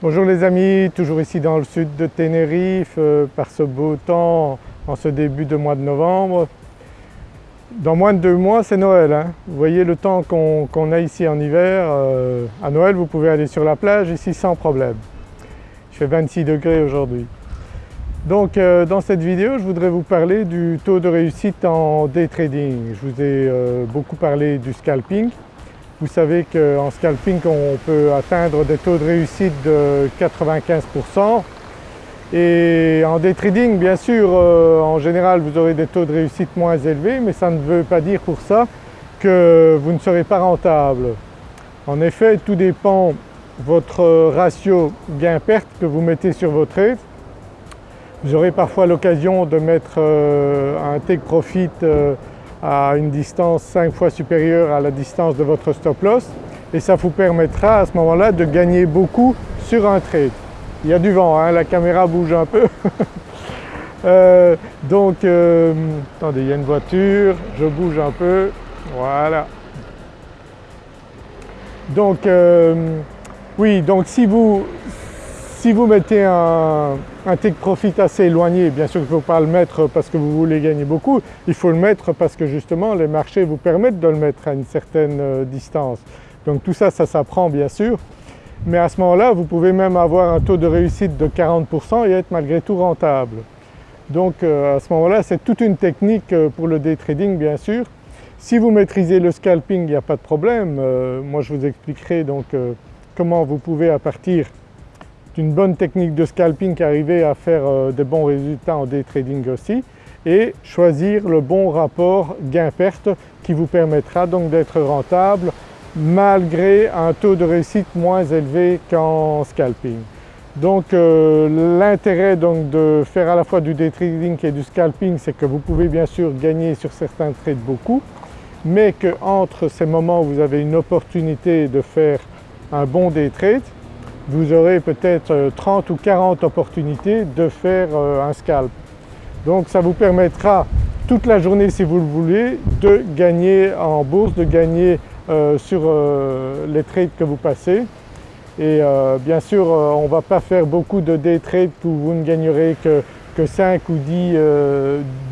Bonjour les amis, toujours ici dans le sud de Tenerife euh, par ce beau temps en ce début de mois de novembre. Dans moins de deux mois c'est Noël. Hein. Vous voyez le temps qu'on a ici en hiver, euh, à Noël vous pouvez aller sur la plage ici sans problème. Il fait 26 degrés aujourd'hui. Donc euh, dans cette vidéo je voudrais vous parler du taux de réussite en day trading. Je vous ai beaucoup parlé du scalping vous savez qu'en scalping on peut atteindre des taux de réussite de 95% et en day trading bien sûr euh, en général vous aurez des taux de réussite moins élevés mais ça ne veut pas dire pour ça que vous ne serez pas rentable. En effet tout dépend votre ratio gain-perte que vous mettez sur vos trades. Vous aurez parfois l'occasion de mettre euh, un take profit euh, à une distance 5 fois supérieure à la distance de votre stop loss et ça vous permettra à ce moment-là de gagner beaucoup sur un trade. Il y a du vent, hein, la caméra bouge un peu. euh, donc, euh, attendez, il y a une voiture, je bouge un peu, voilà. Donc, euh, oui, donc si vous, si vous mettez un, take profit assez éloigné, bien sûr il ne faut pas le mettre parce que vous voulez gagner beaucoup, il faut le mettre parce que justement les marchés vous permettent de le mettre à une certaine euh, distance. Donc tout ça, ça s'apprend bien sûr, mais à ce moment-là vous pouvez même avoir un taux de réussite de 40% et être malgré tout rentable. Donc euh, à ce moment-là c'est toute une technique euh, pour le day trading bien sûr. Si vous maîtrisez le scalping il n'y a pas de problème, moi je vous expliquerai donc comment vous pouvez à partir une bonne technique de scalping arriver à faire euh, des bons résultats en day trading aussi et choisir le bon rapport gain-perte qui vous permettra donc d'être rentable malgré un taux de réussite moins élevé qu'en scalping. Donc euh, l'intérêt de faire à la fois du day trading et du scalping c'est que vous pouvez bien sûr gagner sur certains trades beaucoup mais qu'entre ces moments vous avez une opportunité de faire un bon day trade, vous aurez peut-être 30 euh, ou 40 opportunités de faire euh, un scalp. Donc ça vous permettra toute la journée si vous le voulez de gagner en bourse, de gagner euh, sur les trades que vous passez. Et bien sûr on ne va pas faire beaucoup de day trades où vous ne gagnerez que, 5 ou 10,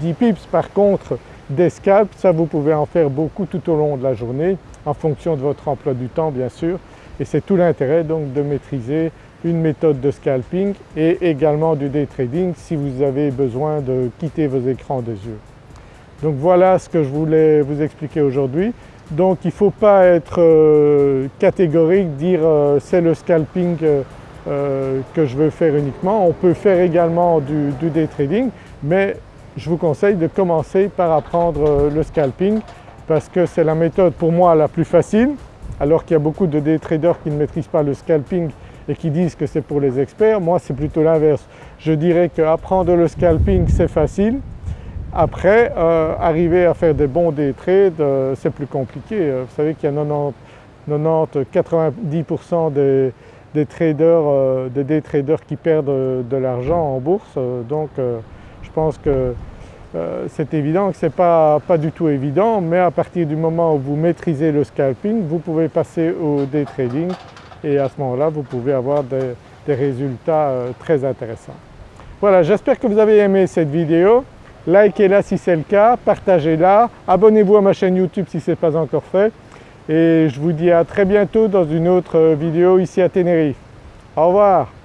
10 pips. Par contre des scalps, ça vous pouvez en faire beaucoup tout au long de la journée en fonction de votre emploi du temps bien sûr et c'est tout l'intérêt donc de maîtriser une méthode de scalping et également du day trading si vous avez besoin de quitter vos écrans des yeux. Donc voilà ce que je voulais vous expliquer aujourd'hui. Donc il ne faut pas être euh, catégorique, dire euh, c'est le scalping euh, que je veux faire uniquement. On peut faire également du, du, day trading mais je vous conseille de commencer par apprendre le scalping parce que c'est la méthode pour moi la plus facile alors qu'il y a beaucoup de day traders qui ne maîtrisent pas le scalping et qui disent que c'est pour les experts. Moi c'est plutôt l'inverse. Je dirais qu'apprendre le scalping c'est facile. Après euh, arriver à faire des bons day trades euh, c'est plus compliqué. Euh, vous savez qu'il y a 90-90% des, traders, des day traders qui perdent de l'argent en bourse donc je pense que euh, c'est évident que ce n'est pas, du tout évident mais à partir du moment où vous maîtrisez le scalping, vous pouvez passer au day trading et à ce moment-là vous pouvez avoir des, résultats euh, très intéressants. Voilà, j'espère que vous avez aimé cette vidéo. Likez-la si c'est le cas, partagez-la, abonnez-vous à ma chaîne YouTube si ce n'est pas encore fait et je vous dis à très bientôt dans une autre vidéo ici à Tenerife. Au revoir